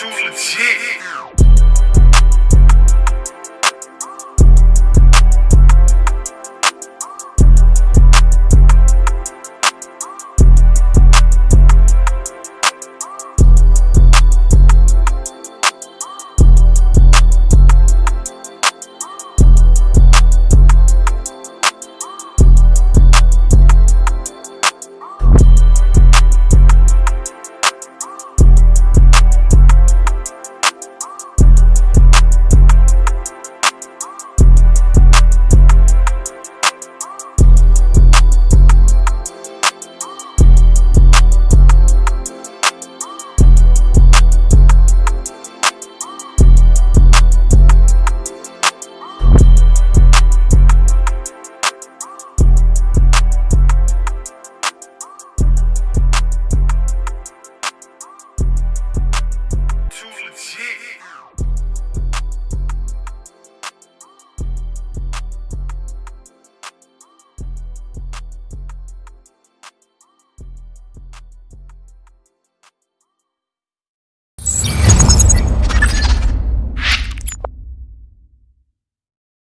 too legit.